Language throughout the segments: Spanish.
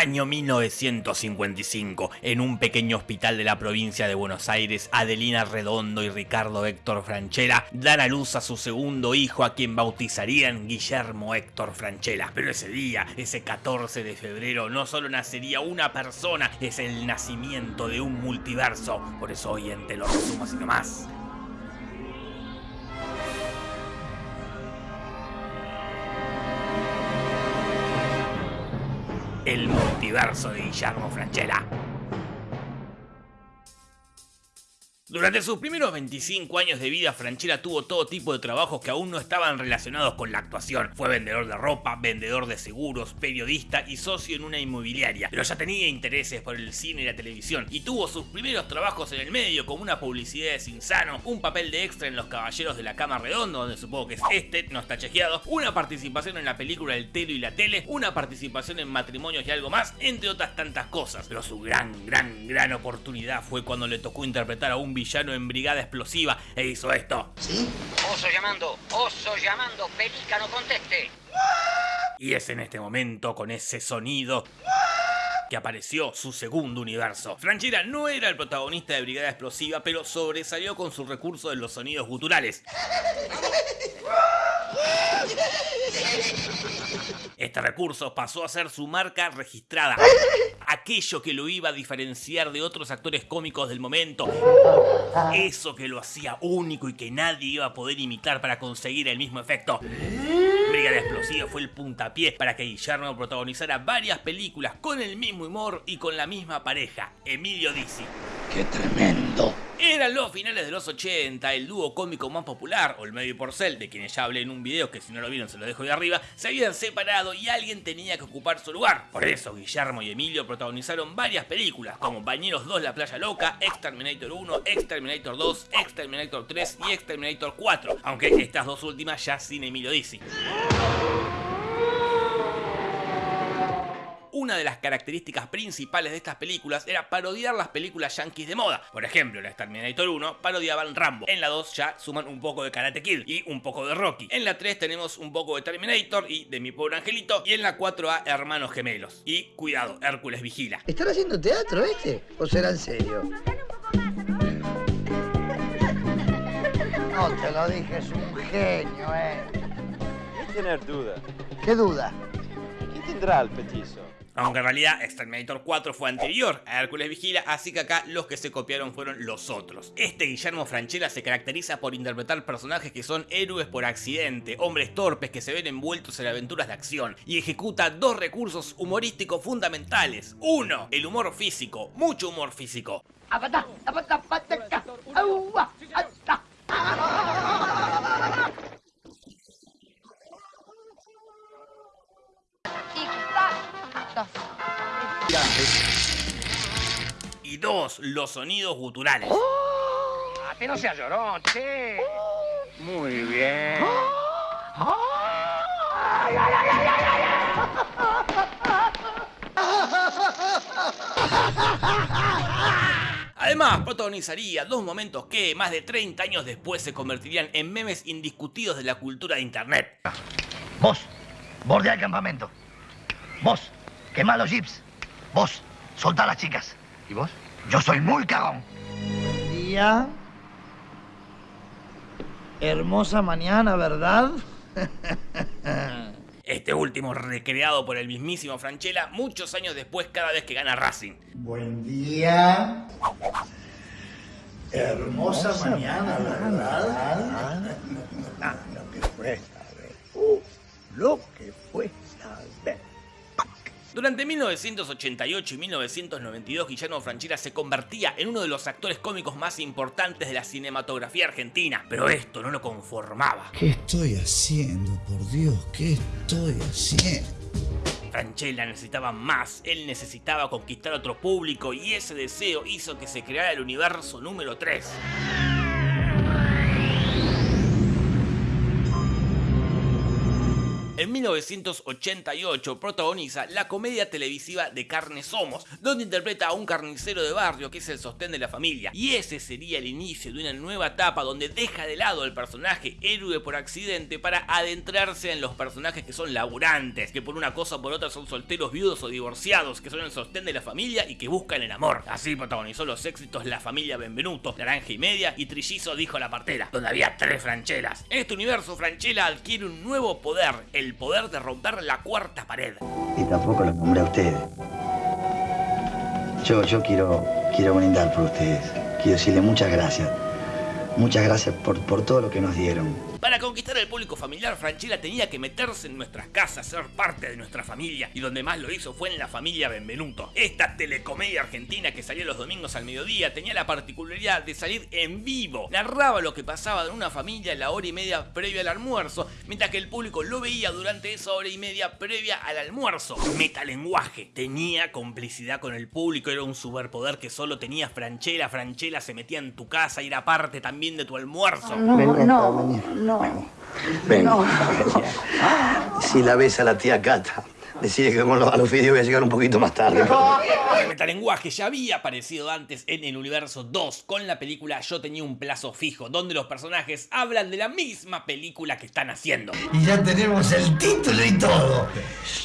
Año 1955, en un pequeño hospital de la provincia de Buenos Aires, Adelina Redondo y Ricardo Héctor Franchella dan a luz a su segundo hijo a quien bautizarían Guillermo Héctor Franchella. Pero ese día, ese 14 de febrero, no solo nacería una persona, es el nacimiento de un multiverso. Por eso hoy en Te lo resumo así nomás. El multiverso de Guillermo Franchella. Durante sus primeros 25 años de vida, Franchella tuvo todo tipo de trabajos que aún no estaban relacionados con la actuación. Fue vendedor de ropa, vendedor de seguros, periodista y socio en una inmobiliaria. Pero ya tenía intereses por el cine y la televisión y tuvo sus primeros trabajos en el medio como una publicidad de Cinzano, un papel de extra en Los Caballeros de la Cama Redonda, donde supongo que es este, no está chequeado, una participación en la película El Telo y la Tele, una participación en Matrimonios y algo más, entre otras tantas cosas. Pero su gran, gran, gran oportunidad fue cuando le tocó interpretar a un villano en Brigada Explosiva e hizo esto. ¿Sí? Oso llamando, oso llamando, pelícano conteste. Y es en este momento, con ese sonido que apareció su segundo universo. Franchera no era el protagonista de Brigada Explosiva, pero sobresalió con su recurso de los sonidos guturales. Este recurso pasó a ser su marca registrada, aquello que lo iba a diferenciar de otros actores cómicos del momento, eso que lo hacía único y que nadie iba a poder imitar para conseguir el mismo efecto. Brigada Explosiva fue el puntapié para que Guillermo protagonizara varias películas con el mismo humor y con la misma pareja, Emilio Dizzi. ¡Qué tremendo! Eran los finales de los 80, el dúo cómico más popular, Olmedo y Porcel, de quienes ya hablé en un video que si no lo vieron se lo dejo de arriba, se habían separado y alguien tenía que ocupar su lugar. Por eso Guillermo y Emilio protagonizaron varias películas, como Bañeros 2 La Playa Loca, Exterminator 1, Exterminator 2, Exterminator 3 y Exterminator 4, aunque estas dos últimas ya sin Emilio Dizzi. Una de las características principales de estas películas era parodiar las películas yankees de moda. Por ejemplo, en la Terminator 1 parodiaban Rambo. En la 2 ya suman un poco de Karate Kid y un poco de Rocky. En la 3 tenemos un poco de Terminator y de Mi Pobre Angelito. Y en la 4 a Hermanos Gemelos. Y cuidado, Hércules vigila. ¿Están haciendo teatro este? ¿O será en serio? No te lo dije, es un genio, eh. Sin tener duda. ¿Qué duda? ¿Quién tendrá el petizo? Aunque en realidad Exterminator 4 fue anterior a Hércules Vigila, así que acá los que se copiaron fueron los otros. Este Guillermo Franchella se caracteriza por interpretar personajes que son héroes por accidente, hombres torpes que se ven envueltos en aventuras de acción, y ejecuta dos recursos humorísticos fundamentales. Uno, el humor físico, mucho humor físico. Y dos, los sonidos guturales. Ah, que no sea llorón, che. Muy bien. Además, protagonizaría dos momentos que, más de 30 años después, se convertirían en memes indiscutidos de la cultura de internet. Vos, bordea el campamento. Vos, quemá los jeeps. Vos, soltá a las chicas. ¿Y vos? Yo soy muy cagón. Día. Hermosa mañana, ¿verdad? Este último recreado por el mismísimo Franchella muchos años después cada vez que gana Racing. Buen día. Hermosa, mañana, ¿verdad? Ah, lo que fue. Uh, lo que fue. Durante 1988 y 1992 Guillermo Franchella se convertía en uno de los actores cómicos más importantes de la cinematografía argentina, pero esto no lo conformaba. ¿Qué estoy haciendo, por Dios? ¿Qué estoy haciendo? Franchella necesitaba más, él necesitaba conquistar otro público y ese deseo hizo que se creara el universo número 3. En 1988 protagoniza la comedia televisiva De Carne Somos, donde interpreta a un carnicero de barrio que es el sostén de la familia. Y ese sería el inicio de una nueva etapa donde deja de lado el personaje héroe por accidente para adentrarse en los personajes que son laburantes, que por una cosa o por otra son solteros, viudos o divorciados, que son el sostén de la familia y que buscan el amor. Así protagonizó los éxitos La familia Benvenuto, Naranja y Media y Trillizo dijo la partera, donde había tres franchelas. En este universo, Franchella adquiere un nuevo poder, el poder de romper la cuarta pared. Y tampoco los nombré a ustedes. Yo, yo quiero, quiero brindar por ustedes. Quiero decirle muchas gracias. Muchas gracias por, por todo lo que nos dieron. Para conquistar al público familiar, Franchella tenía que meterse en nuestras casas, ser parte de nuestra familia, y donde más lo hizo fue en la familia Benvenuto. Esta telecomedia argentina que salía los domingos al mediodía tenía la particularidad de salir en vivo. Narraba lo que pasaba en una familia la hora y media previa al almuerzo, mientras que el público lo veía durante esa hora y media previa al almuerzo. Metalenguaje. Tenía complicidad con el público, era un superpoder que solo tenía Franchella. Franchella se metía en tu casa y era parte también de tu almuerzo. No, no, no. Venga. Si la ves a la tía Cata, decide que con los, a los vídeos voy a llegar un poquito más tarde. El metalenguaje ya había aparecido antes en el universo 2 con la película Yo tenía un plazo fijo, donde los personajes hablan de la misma película que están haciendo. Y ya tenemos el título y todo.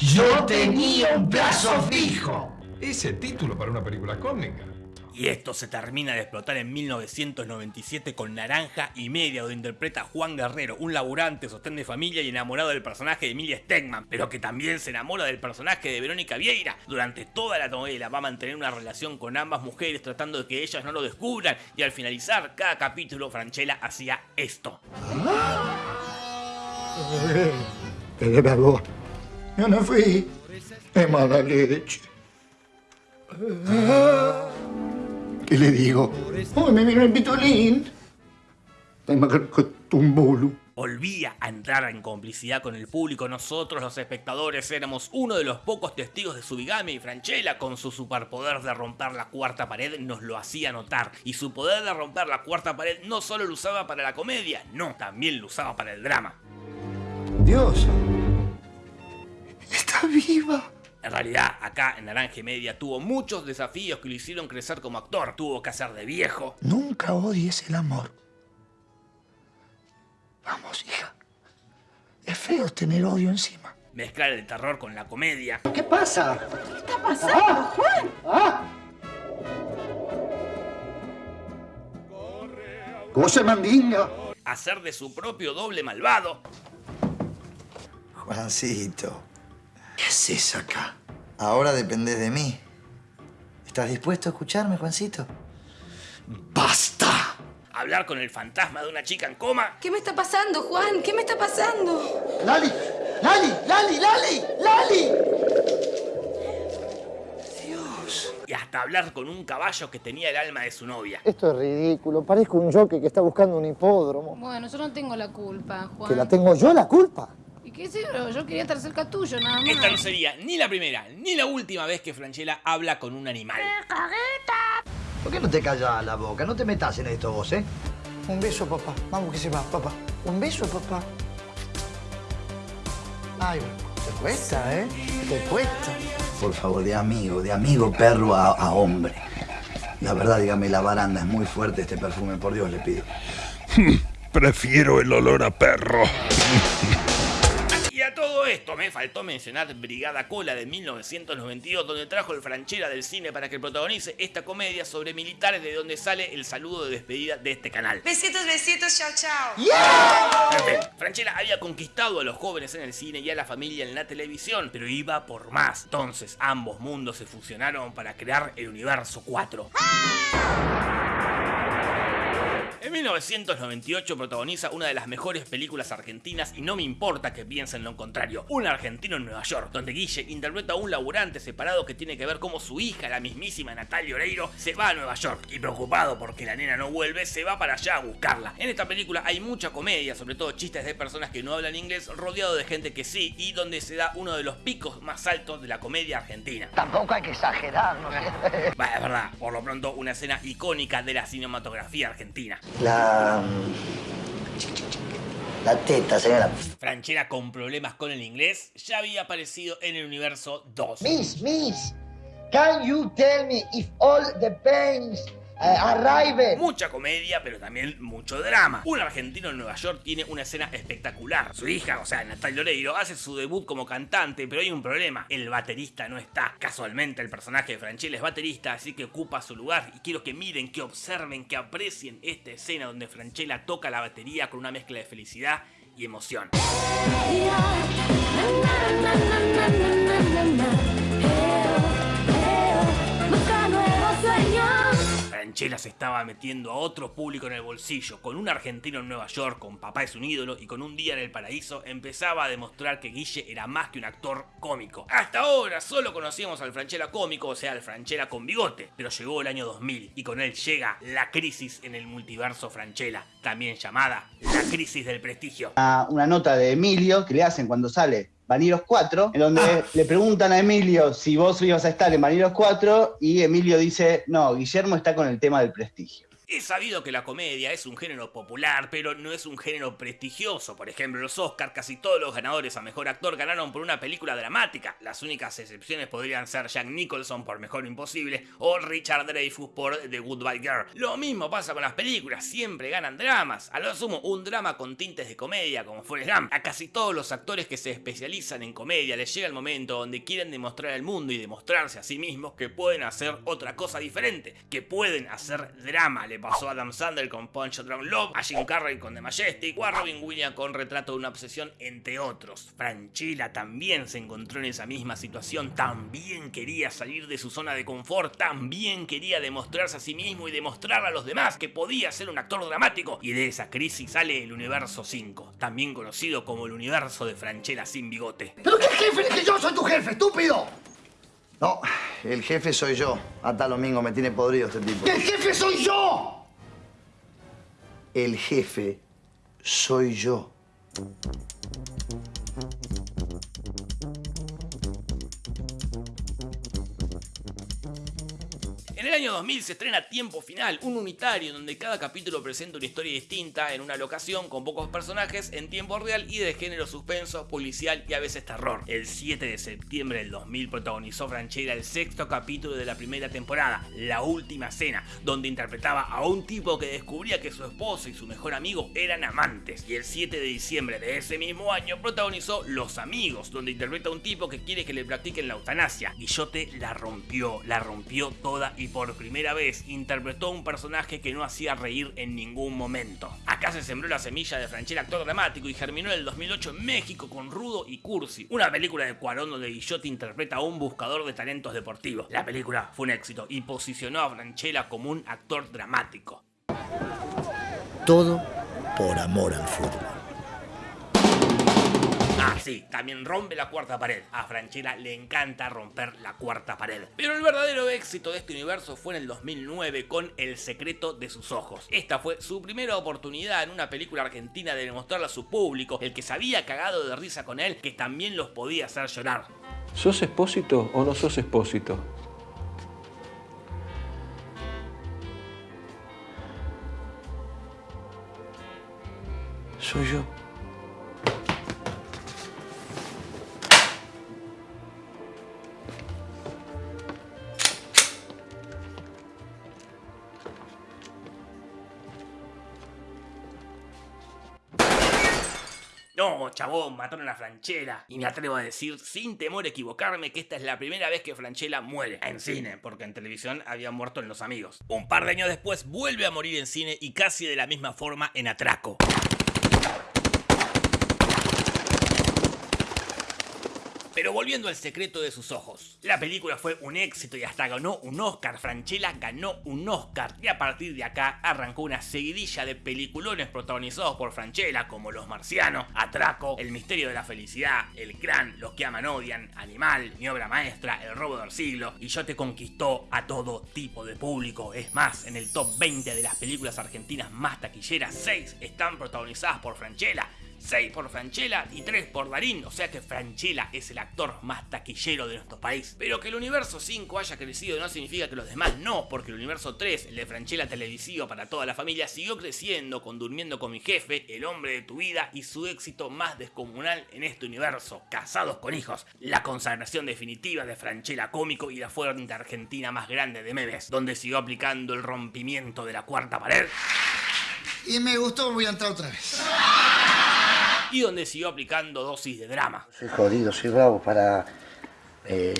Yo tenía un plazo fijo. Ese título para una película cómica. Y esto se termina de explotar en 1997 con Naranja y Media, donde interpreta a Juan Guerrero, un laburante, sostén de familia y enamorado del personaje de Emilia Stegman, pero que también se enamora del personaje de Verónica Vieira. Durante toda la novela va a mantener una relación con ambas mujeres tratando de que ellas no lo descubran y al finalizar cada capítulo Franchella hacía esto. Yo no fui. Es mala leche. ¿Qué le digo? Oh, me vino el pitolín. Volvía a entrar en complicidad con el público. Nosotros, los espectadores, éramos uno de los pocos testigos de su bigamia y Franchella, con su superpoder de romper la cuarta pared, nos lo hacía notar. Y su poder de romper la cuarta pared no solo lo usaba para la comedia, no, también lo usaba para el drama. Dios. Está viva. En realidad, acá en Naranja y Media tuvo muchos desafíos que lo hicieron crecer como actor. Tuvo que hacer de viejo. Nunca odies el amor. Vamos, hija. Es feo tener odio encima. Mezclar el terror con la comedia. ¿Qué pasa? ¿Qué está pasando, Juan? ¿Ah? ¿Cómo se mandinga? Hacer de su propio doble malvado. Juancito, ¿Qué haces acá? ahora dependés de mí. ¿Estás dispuesto a escucharme, Juancito? ¡Basta! Hablar con el fantasma de una chica en coma. ¿Qué me está pasando, Juan? ¿Qué me está pasando? ¡Lali! ¡Lali! ¡Lali! ¡Lali! ¡Lali! Y hasta hablar con un caballo que tenía el alma de su novia. Esto es ridículo. Parezco un jockey que está buscando un hipódromo. Bueno, yo no tengo la culpa, Juan. ¿Que la tengo yo la culpa? ¿Y qué sé yo? Yo quería estar cerca tuyo, nada más. Esta no sería ni la primera ni la última vez que Franchella habla con un animal. ¿Por qué no te callas la boca? No te metas en esto vos, ¿eh? Un beso, papá. Vamos que se va, papá. Un beso, papá. Ay, te cuesta, ¿eh? Te cuesta. Por favor, de amigo, de amigo perro a, a hombre. La verdad, dígame, la baranda es muy fuerte este perfume, por Dios le pido. Prefiero el olor a perro. Todo esto me faltó mencionar Brigada Cola de 1992, donde trajo el Franchella del cine para que protagonice esta comedia sobre militares de donde sale el saludo de despedida de este canal. Besitos, besitos, chao, chao. En fin, Franchella había conquistado a los jóvenes en el cine y a la familia en la televisión, pero iba por más. Entonces, ambos mundos se fusionaron para crear el universo 4. En 1998 protagoniza una de las mejores películas argentinas y no me importa que piensen lo contrario. Un argentino en Nueva York, donde Guille interpreta a un laburante separado que tiene que ver cómo su hija, la mismísima Natalia Oreiro, se va a Nueva York y preocupado porque la nena no vuelve, se va para allá a buscarla. En esta película hay mucha comedia, sobre todo chistes de personas que no hablan inglés, rodeado de gente que sí y donde se da uno de los picos más altos de la comedia argentina. Tampoco hay que exagerar, ¿no? Bah, es verdad, por lo pronto una escena icónica de la cinematografía argentina. La... La teta, señora. Franchella con problemas con el inglés ya había aparecido en el universo 2. Miss, miss, can you tell me if all the pains arrive? Mucha comedia, pero también mucho drama. Un argentino en Nueva York tiene una escena espectacular. Su hija, o sea, Natalia Oreiro, hace su debut como cantante, pero hay un problema. El baterista no está. Casualmente, el personaje de Franchella es baterista, así que ocupa su lugar. Y quiero que miren, que observen, que aprecien esta escena donde Franchella toca la batería con una mezcla de felicidad y emoción. Franchella se estaba metiendo a otro público en el bolsillo. Con un argentino en Nueva York, con papá es un ídolo y con un día en el paraíso, empezaba a demostrar que Guille era más que un actor cómico. Hasta ahora solo conocíamos al Franchella cómico, o sea, al Franchella con bigote. Pero llegó el año 2000 y con él llega la crisis en el multiverso Franchella, también llamada la crisis del prestigio. Una, una nota de Emilio que le hacen cuando sale Vaniros 4, en donde le preguntan a Emilio si vos ibas a estar en Vaniros 4 y Emilio dice, no, Guillermo está con el tema del prestigio. Es sabido que la comedia es un género popular, pero no es un género prestigioso. Por ejemplo, los Oscars, casi todos los ganadores a Mejor Actor ganaron por una película dramática. Las únicas excepciones podrían ser Jack Nicholson por Mejor Imposible o Richard Dreyfuss por The Goodbye Girl. Lo mismo pasa con las películas, siempre ganan dramas. A lo sumo, un drama con tintes de comedia, como Forrest Gump. A casi todos los actores que se especializan en comedia les llega el momento donde quieren demostrar al mundo y demostrarse a sí mismos que pueden hacer otra cosa diferente, que pueden hacer drama. Le pasó a Adam Sandler con Punch Drunk Love, a Jim Carrey con The Majestic o a Robin Williams con Retrato de una Obsesión, entre otros. Franchella también se encontró en esa misma situación, también quería salir de su zona de confort, también quería demostrarse a sí mismo y demostrar a los demás que podía ser un actor dramático. Y de esa crisis sale el Universo 5, también conocido como el Universo de Franchella sin bigote. ¿Pero qué jefe? Es que yo soy tu jefe, estúpido. No, el jefe soy yo. Hasta domingo me tiene podrido este tipo. ¡El jefe soy yo! El jefe soy yo. Año 2000 se estrena Tiempo Final, un unitario donde cada capítulo presenta una historia distinta en una locación con pocos personajes en tiempo real y de género suspenso, policial y a veces terror. El 7 de septiembre del 2000 protagonizó Franchella el sexto capítulo de la primera temporada, La Última Cena, donde interpretaba a un tipo que descubría que su esposa y su mejor amigo eran amantes. Y el 7 de diciembre de ese mismo año protagonizó Los Amigos, donde interpreta a un tipo que quiere que le practiquen la eutanasia. Guillote la rompió, la rompió toda y por primera vez interpretó a un personaje que no hacía reír en ningún momento. Acá se sembró la semilla de Franchella actor dramático y germinó en el 2008 en México con Rudo y Cursi, una película de Cuarón donde Guillote interpreta a un buscador de talentos deportivos. La película fue un éxito y posicionó a Franchella como un actor dramático. Todo por amor al fútbol. Ah, sí, también rompe la cuarta pared. A Franchella le encanta romper la cuarta pared. Pero el verdadero éxito de este universo fue en el 2009 con El secreto de sus ojos. Esta fue su primera oportunidad en una película argentina de demostrarle a su público, el que se había cagado de risa con él, que también los podía hacer llorar. ¿Sos expósito o no sos expósito? Soy yo. Chabón, mataron a Franchella. Y me atrevo a decir, sin temor a equivocarme, que esta es la primera vez que Franchella muere. En cine, porque en televisión había muerto en Los Amigos. Un par de años después vuelve a morir en cine y casi de la misma forma en Atraco. Pero volviendo al secreto de sus ojos. La película fue un éxito y hasta ganó un Oscar. Franchella ganó un Oscar. Y a partir de acá arrancó una seguidilla de peliculones protagonizados por Franchella como Los Marcianos, Atraco, El Misterio de la Felicidad, El Gran, Los que aman odian, Animal, Mi obra maestra, El robo del siglo. Y yo te conquistó a todo tipo de público. Es más, en el top 20 de las películas argentinas más taquilleras, 6 están protagonizadas por Franchella. 6 por Franchella y 3 por Darín, o sea que Franchella es el actor más taquillero de nuestro país. Pero que el universo 5 haya crecido no significa que los demás no, porque el universo 3, el de Franchella televisivo para toda la familia, siguió creciendo con Durmiendo con mi jefe, El hombre de tu vida y su éxito más descomunal en este universo, Casados con hijos, la consagración definitiva de Franchella cómico y la fuente argentina más grande de memes, donde siguió aplicando el rompimiento de la cuarta pared. Y me gustó, voy a entrar otra vez. Y donde siguió aplicando dosis de drama. Soy jodido, soy bravo para... eh,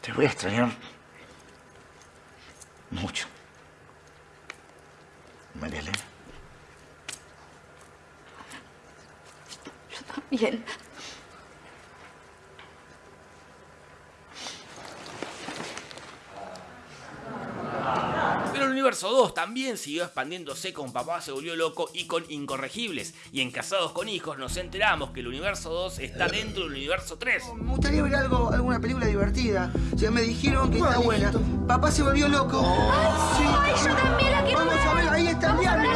Te voy a extrañar mucho. María Elena. Bien. Pero el universo 2 también siguió expandiéndose con Papá se volvió loco y con Incorregibles. Y en Casados con Hijos nos enteramos que el universo 2 está dentro del universo 3. Me gustaría ver algo, alguna película divertida. O sea, me dijeron que está buena. Papá se volvió loco. Sí. yo también la quiero Vamos a ver, ahí está el diablo.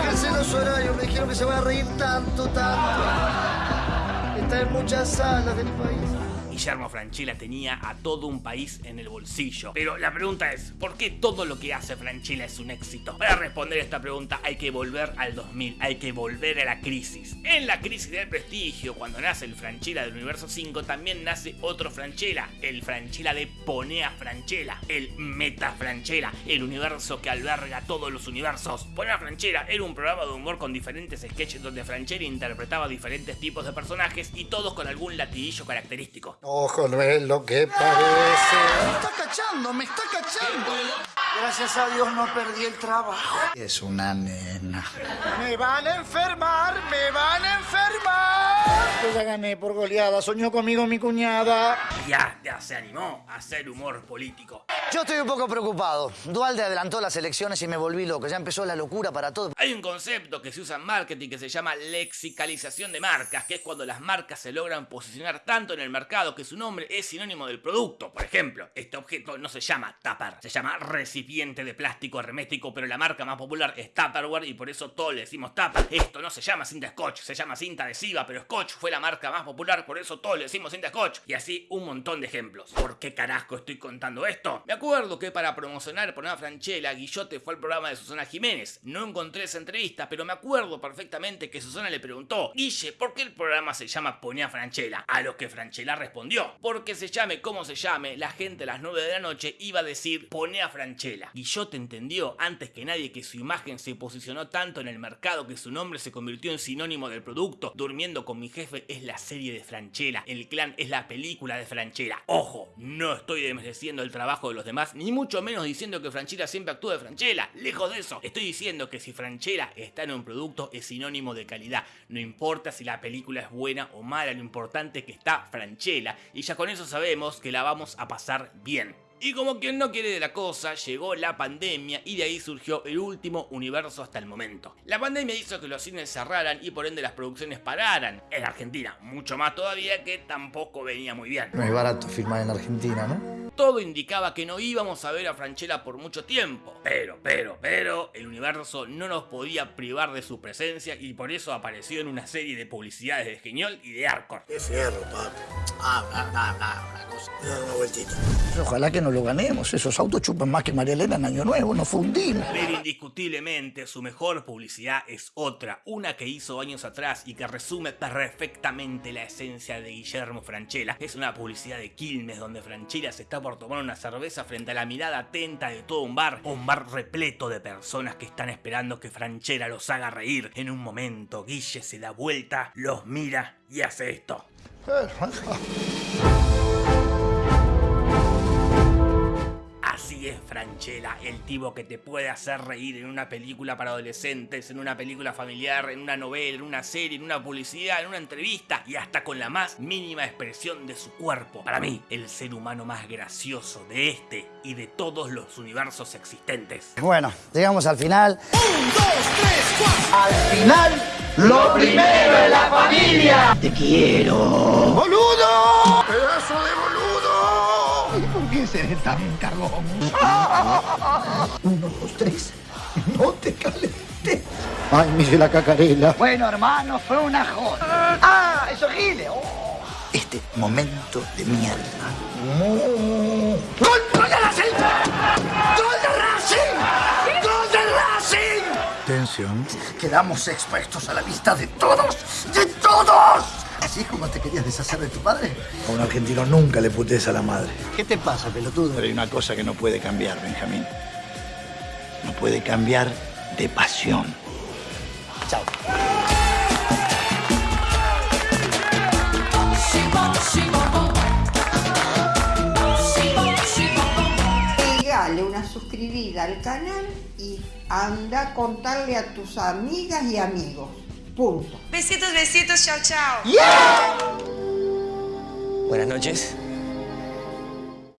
Fíjense los horarios, me dijeron que se van a reír tanto, tanto. Está en muchas salas del país. Guillermo Franchella tenía a todo un país en el bolsillo. Pero la pregunta es, ¿por qué todo lo que hace Franchella es un éxito? Para responder esta pregunta hay que volver al 2000, hay que volver a la crisis. En la crisis del prestigio, cuando nace el Franchella del universo 5, también nace otro Franchella, el Franchella de Ponea Franchella, el Meta Franchella, el universo que alberga todos los universos. Ponea Franchella era un programa de humor con diferentes sketches donde Franchella interpretaba diferentes tipos de personajes y todos con algún latiguillo característico. Ojo, no es lo que parece. Me está cachando, me está cachando. Gracias a Dios no perdí el trabajo. Es una nena. Me van a enfermar, me van a enfermar. Yo ya gané por goleada, soñó conmigo mi cuñada. Ya, ya se animó a hacer humor político. Yo estoy un poco preocupado. Dualde adelantó las elecciones y me volví loco. Ya empezó la locura para todo. Hay un concepto que se usa en marketing que se llama lexicalización de marcas, que es cuando las marcas se logran posicionar tanto en el mercado que su nombre es sinónimo del producto. Por ejemplo, este objeto no se llama tupper, se llama recipiente de plástico hermético, pero la marca más popular es Tupperware y por eso todos le decimos tupper. Esto no se llama cinta scotch, se llama cinta adhesiva, pero scotch fue la marca más popular, por eso todos le decimos cinta. Y así un montón de ejemplos. ¿Por qué carajo estoy contando esto? Me acuerdo que para promocionar por una Franchella, Guillote fue al programa de Susana Jiménez. No encontré esa entrevista, pero me acuerdo perfectamente que Susana le preguntó, Guille, ¿por qué el programa se llama Ponía Franchella? A lo que Franchella respondió, porque se llame como se llame, la gente a las 9 de la noche iba a decir Ponía Franchella. Guillote entendió antes que nadie que su imagen se posicionó tanto en el mercado que su nombre se convirtió en sinónimo del producto. Durmiendo con mi jefe es la serie de Franchella, el clan es la película de Franchella. Ojo, no estoy desmereciendo el trabajo de los demás, ni mucho menos diciendo que Franchella siempre actúa de Franchella. Lejos de eso, estoy diciendo que si Franchella está en un producto es sinónimo de calidad. No importa si la película es buena o mala, lo importante es que está Franchella. Y ya con eso sabemos que la vamos a pasar bien. Y como quien no quiere de la cosa, llegó la pandemia y de ahí surgió el último universo hasta el momento. La pandemia hizo que los cines cerraran y por ende las producciones pararan. En Argentina, mucho más todavía que tampoco venía muy bien. No es barato filmar en Argentina, ¿no? Todo indicaba que no íbamos a ver a Franchella por mucho tiempo. Pero, pero, pero, el universo no nos podía privar de su presencia y por eso apareció en una serie de publicidades de Geniol y de Arcor. Qué fierro, papi. Ah, ah, ah, ah, una cosa. Una vueltita. Ojalá que no lo ganemos. Esos autos chupan más que María Elena en Año Nuevo. Nos fundimos. Pero indiscutiblemente su mejor publicidad es otra, una que hizo años atrás y que resume perfectamente la esencia de Guillermo Franchella. Es una publicidad de Quilmes donde Franchella se está por tomar una cerveza frente a la mirada atenta de todo un bar, un bar repleto de personas que están esperando que Franchella los haga reír. En un momento Guille se da vuelta, los mira y hace esto. Así es Franchella, el tipo que te puede hacer reír en una película para adolescentes, en una película familiar, en una novela, en una serie, en una publicidad, en una entrevista y hasta con la más mínima expresión de su cuerpo. Para mí, el ser humano más gracioso de este y de todos los universos existentes. Bueno, llegamos al final. Al final, lo primero es la familia. Te quiero. ¡Boludo! ¡Pedazo de boludo! ¿Por qué seré tan cagón? Uno, dos, tres. No te calentes. Ay, mire la cacarela. Bueno, hermano, fue una joda. ¡Ah! ¡Eso Gile! Oh. Este momento de mierda. ¡Gol, gol de Racing! ¡Gol de Racing! ¡Gol de Racing! Tensión. Quedamos expuestos a la vista de todos, de todos. ¿Así como te querías deshacer de tu padre? A un argentino nunca le putes a la madre. ¿Qué te pasa, pelotudo? Pero hay una cosa que no puede cambiar, Benjamín. No puede cambiar de pasión. Chao. Pegale una suscribida al canal y anda a contarle a tus amigas y amigos. Punto. Besitos, besitos, chao, chao. Buenas noches.